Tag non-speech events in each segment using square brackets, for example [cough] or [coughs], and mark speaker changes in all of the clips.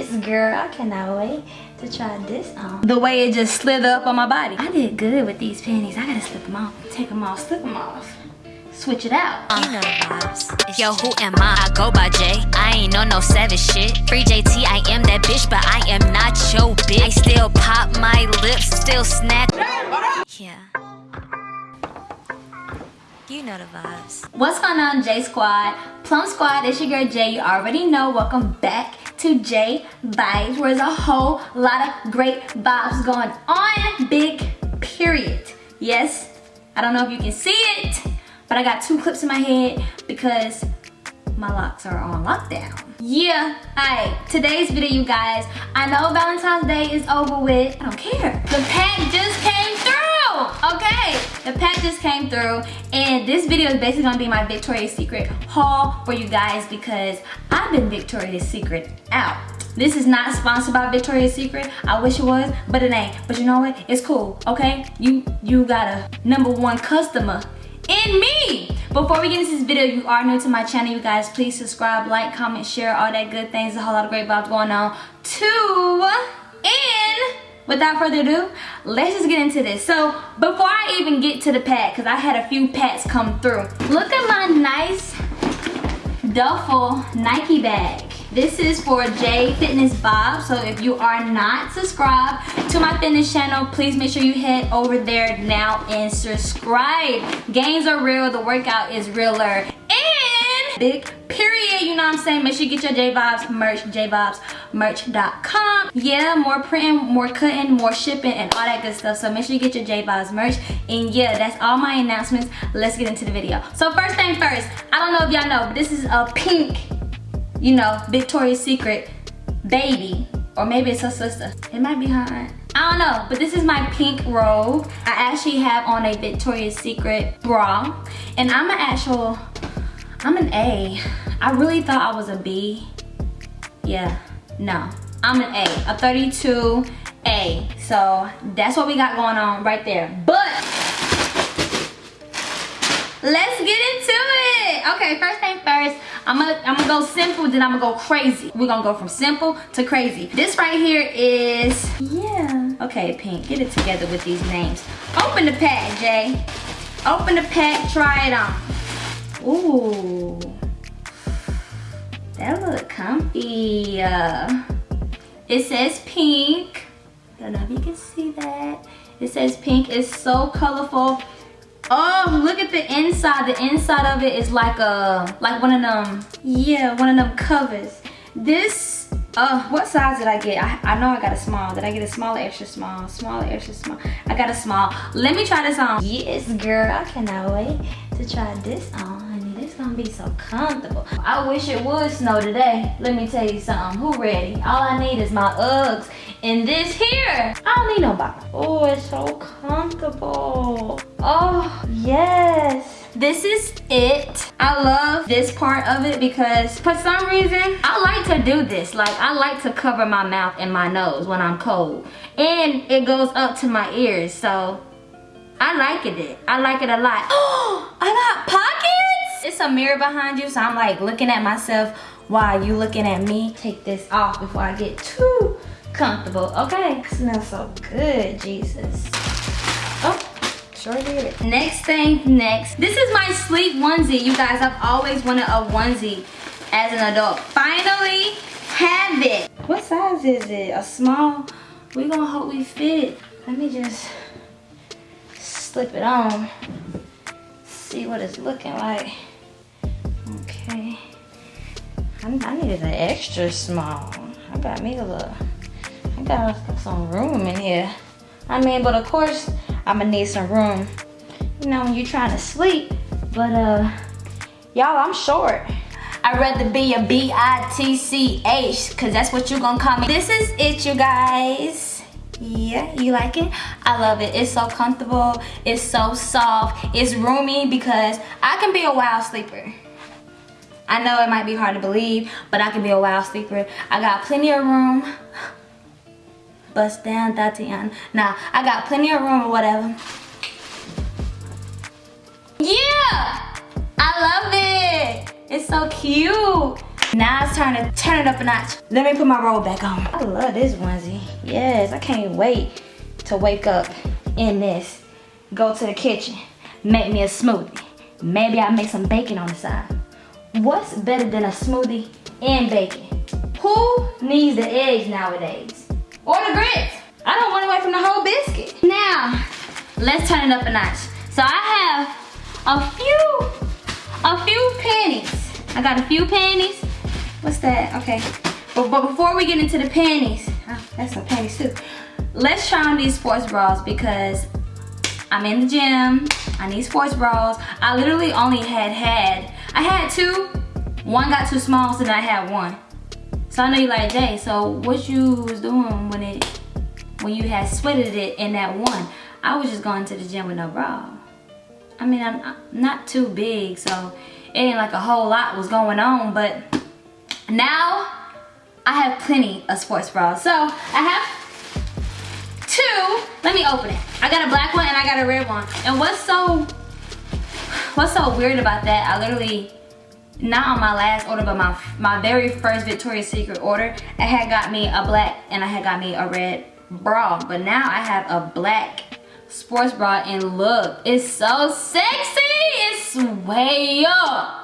Speaker 1: Yes, girl, I cannot wait to try this on. The way it just slid up on my body. I did good with these panties. I gotta slip them off. Take them off, slip them off. Switch it out.
Speaker 2: You know the vibes. Yo, who am I? I go by J. I ain't on no savage shit. Free JT, I am that bitch, but I am not your bitch. I still pop my lips, still snap. Yeah. You know the vibes.
Speaker 1: What's going on, J Squad? Plum Squad, it's your girl J. You already know. Welcome back to J Vibes, where there's a whole lot of great vibes going on. Big period. Yes, I don't know if you can see it, but I got two clips in my head because my locks are on lockdown. Yeah, alright, today's video, you guys. I know Valentine's Day is over with. I don't care. The pack okay? The pack just came through, and this video is basically gonna be my Victoria's Secret haul for you guys because I've been Victoria's Secret out. This is not sponsored by Victoria's Secret. I wish it was, but it ain't. But you know what? It's cool, okay? You you got a number one customer in me. Before we get into this video, you are new to my channel, you guys, please subscribe, like, comment, share, all that good things. A whole lot of great vibes going on. Two, and without further ado, let's just get into this. So before I even get to the pack, because I had a few packs come through, look at my nice duffel Nike bag. This is for J Fitness Vibes. So if you are not subscribed to my fitness channel, please make sure you head over there now and subscribe. Gains are real, the workout is realer. And big period, you know what I'm saying? Make sure you get your J Vibes merch, jvibesmerch.com. Yeah, more printing, more cutting, more shipping, and all that good stuff. So make sure you get your J Vibes merch. And yeah, that's all my announcements. Let's get into the video. So first thing first, I don't know if y'all know, but this is a pink you know, Victoria's Secret baby. Or maybe it's her sister. It might be her aunt. I don't know, but this is my pink robe. I actually have on a Victoria's Secret bra. And I'm an actual, I'm an A. I really thought I was a B. Yeah, no. I'm an A, a 32A. So that's what we got going on right there. But, let's get into it. Okay, first thing first, I'm gonna, I'm gonna go simple, then I'm gonna go crazy. We're gonna go from simple to crazy. This right here is, yeah. Okay, Pink, get it together with these names. Open the pack, Jay. Open the pack, try it on. Ooh. That look comfy. Uh, it says pink. I don't know if you can see that. It says pink. It's so colorful. Oh, look at the inside. The inside of it is like a, like one of them, yeah, one of them covers. This, uh, what size did I get? I, I know I got a small. Did I get a small, extra small, small, extra small? I got a small. Let me try this on. Yes, girl, I cannot wait to try this on, gonna be so comfortable. I wish it would snow today. Let me tell you something. Who ready? All I need is my Uggs and this here. I don't need no bottom. Oh, it's so comfortable. Oh, yes. This is it. I love this part of it because for some reason, I like to do this. Like, I like to cover my mouth and my nose when I'm cold. And it goes up to my ears, so I like it. I like it a lot. Oh, [gasps] I got pockets. It's a mirror behind you, so I'm like looking at myself while you looking at me. Take this off before I get too comfortable. Okay, smells so good, Jesus. Oh, sure did. Next thing, next. This is my sleep onesie. You guys, I've always wanted a onesie as an adult. Finally have it. What size is it? A small? We gonna hope we fit. Let me just slip it on. See what it's looking like. Okay. I, I needed an extra small. I got me a little I got some room in here. I mean, but of course, I'm gonna need some room, you know, when you're trying to sleep. But, uh, y'all, I'm short. I'd rather be a B-I-T-C-H, because that's what you're gonna call me. This is it, you guys. Yeah, you like it? I love it. It's so comfortable. It's so soft. It's roomy because I can be a wild sleeper. I know it might be hard to believe, but I can be a wild sleeper. I got plenty of room bust down that Tatiana. Nah, I got plenty of room or whatever. Yeah! I love it! It's so cute. Now it's time to turn it up a notch. Let me put my robe back on. I love this onesie. Yes, I can't wait to wake up in this. Go to the kitchen, make me a smoothie. Maybe I'll make some bacon on the side. What's better than a smoothie and bacon? Who needs the eggs nowadays? Or the grits? I don't want wait from the whole biscuit. Now, let's turn it up a notch. So I have a few, a few panties. I got a few panties. What's that? Okay. But, but before we get into the panties, oh, that's some panties too. Let's try on these sports bras because I'm in the gym. I need sports bras. I literally only had had, I had two. One got too small, so then I had one. So I know you like, Jay, so what you was doing when it, when you had sweated it in that one? I was just going to the gym with no bra. I mean, I'm not too big, so it ain't like a whole lot was going on, but now I have plenty of sports bras. So I have two, let me open it. I got a black one and I got a red one. And what's so, what's so weird about that, I literally, not on my last order, but my, my very first Victoria's Secret order, I had got me a black and I had got me a red bra. But now I have a black sports bra and look, it's so sexy. It's way up.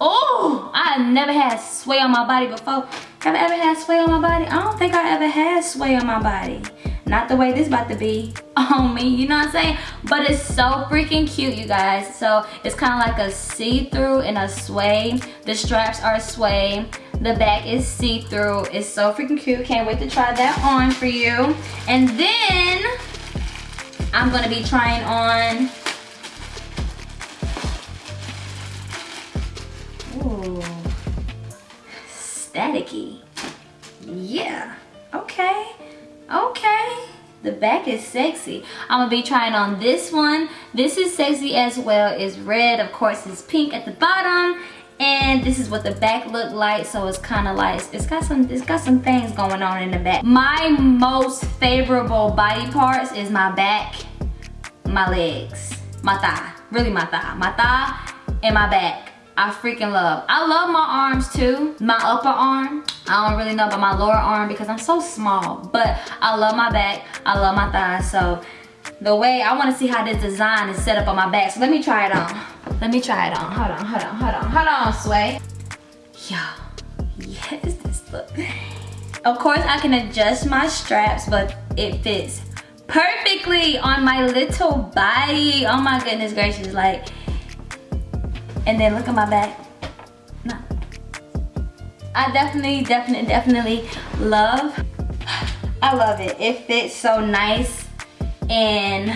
Speaker 1: Oh, I never had sway on my body before. Have I ever had sway on my body? I don't think I ever had sway on my body. Not the way this about to be [laughs] on oh, me, you know what I'm saying? But it's so freaking cute, you guys. So it's kind of like a see-through and a sway. The straps are sway. The back is see-through. It's so freaking cute. Can't wait to try that on for you. And then I'm gonna be trying on Ooh, staticky. The back is sexy. I'm gonna be trying on this one. This is sexy as well. It's red, of course, it's pink at the bottom. And this is what the back look like. So it's kind of like, it's got some it's got some things going on in the back. My most favorable body parts is my back my legs, my thigh, really my thigh, my thigh and my back. I freaking love. I love my arms too. My upper arm, I don't really know about my lower arm because I'm so small, but I love my back, I love my thighs. So the way, I wanna see how this design is set up on my back. So let me try it on. Let me try it on. Hold on, hold on, hold on, hold on, Sway. Yo, yes, this look. Of course, I can adjust my straps, but it fits perfectly on my little body. Oh my goodness gracious, like, and then look at my back. I definitely, definitely, definitely love, I love it. It fits so nice and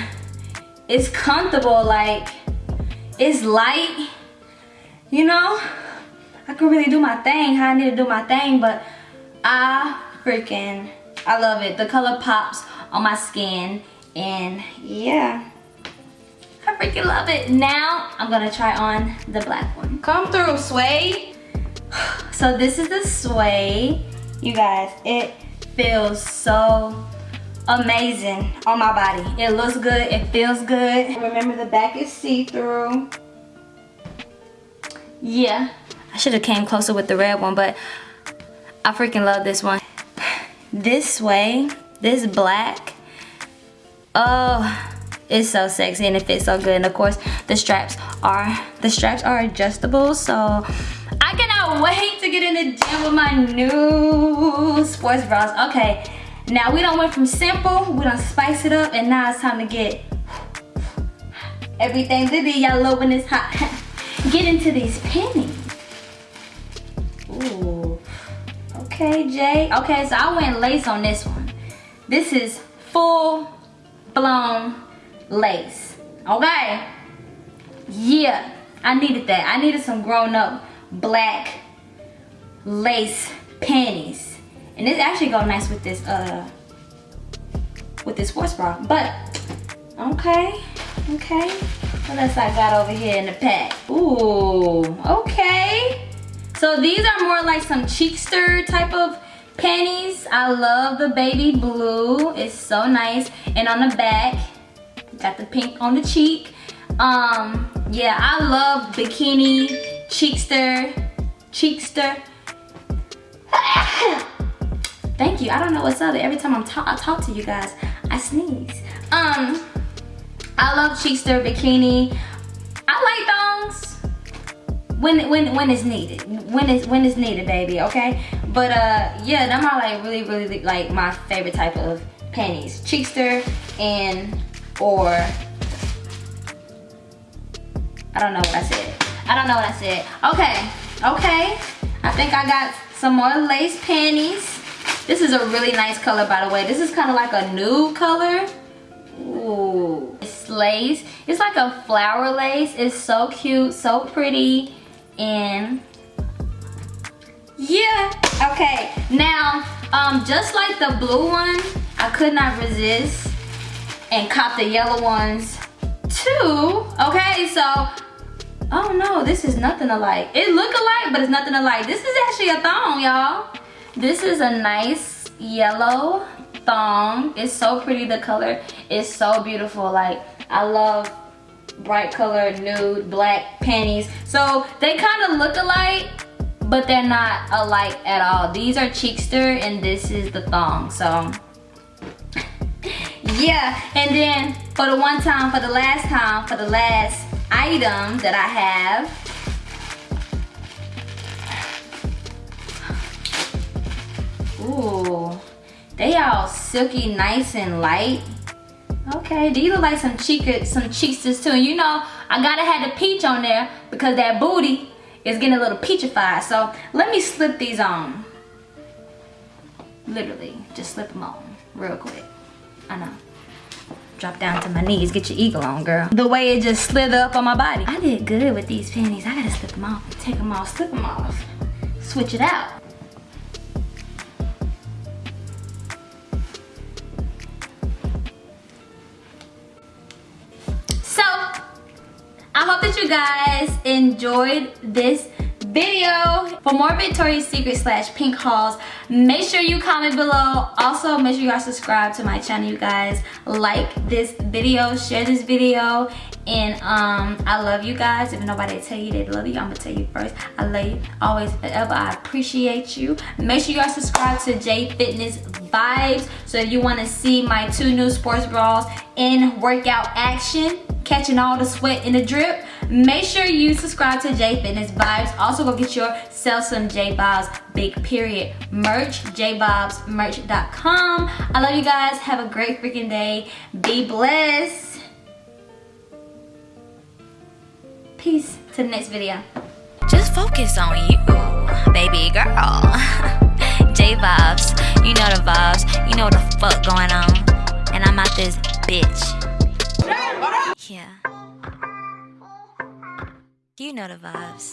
Speaker 1: it's comfortable, like, it's light, you know? I can really do my thing, how I need to do my thing, but I freaking, I love it. The color pops on my skin and yeah I freaking love it now I'm gonna try on the black one come through sway [gasps] so this is the sway you guys it feels so amazing on my body it looks good it feels good remember the back is see-through yeah I should have came closer with the red one but I freaking love this one [sighs] this way this black, oh, it's so sexy and it fits so good. And of course, the straps are, the straps are adjustable. So wait to get in the gym with my new sports bras. Okay, now we don't went from simple, we don't spice it up, and now it's time to get everything to be yellow when it's hot. [laughs] get into these panties. Ooh. Okay, Jay. Okay, so I went lace on this one. This is full blown lace, okay? Yeah, I needed that. I needed some grown up black lace panties. And this actually go nice with this, uh, with this sports bra. But, okay, okay. What else I got over here in the pack? Ooh, okay. So these are more like some cheekster type of panties i love the baby blue it's so nice and on the back got the pink on the cheek um yeah i love bikini cheekster cheekster [coughs] Thank you. I don't know what's up. Every time I'm ta I talk to you guys, I sneeze. Um, I love Cheekster bikini. I like thongs when when when it's needed. When it's when it's needed, baby. Okay. But uh, yeah, them are like really really like my favorite type of panties. Cheekster and or I don't know what I said. I don't know what I said. Okay. Okay. I think I got some more lace panties. This is a really nice color, by the way. This is kind of like a nude color. Ooh. It's lace. It's like a flower lace. It's so cute, so pretty. And yeah. Okay. Now, um, just like the blue one, I could not resist and cop the yellow ones too. Okay, so oh no, this is nothing alike. It look alike, but it's nothing alike. This is actually a thong, y'all. This is a nice yellow thong. It's so pretty, the color is so beautiful. Like, I love bright color, nude, black panties. So they kind of look alike, but they're not alike at all. These are Cheekster and this is the thong, so. [laughs] yeah, and then for the one time, for the last time, for the last item that I have, Ooh, they all silky, nice and light. Okay, these look like some cheek some cheeksters too. You know, I gotta have the peach on there because that booty is getting a little peachified. So let me slip these on. Literally, just slip them on real quick. I know. Drop down to my knees, get your eagle on, girl. The way it just slid up on my body. I did good with these panties. I gotta slip them off, take them off, slip them off. Switch it out. So, I hope that you guys enjoyed this video. For more Victoria's Secret slash pink hauls, make sure you comment below. Also, make sure you guys subscribe to my channel, you guys. Like this video, share this video, and um, I love you guys. If nobody tell you they love you, I'm gonna tell you first. I love you always, forever. I appreciate you. Make sure you guys subscribe to J Fitness Vibes. So if you wanna see my two new sports bras in workout action, catching all the sweat in the drip, make sure you subscribe to J Fitness Vibes. Also go get yourself some J Vibes Big Period merch, jvibesmerch.com. I love you guys. Have a great freaking day. Be blessed. Peace to the next video.
Speaker 2: Just focus on you, baby girl. [laughs] J Vibes, you know the vibes, you know what the fuck going on. And I'm out this bitch. Yeah. You know the vibes.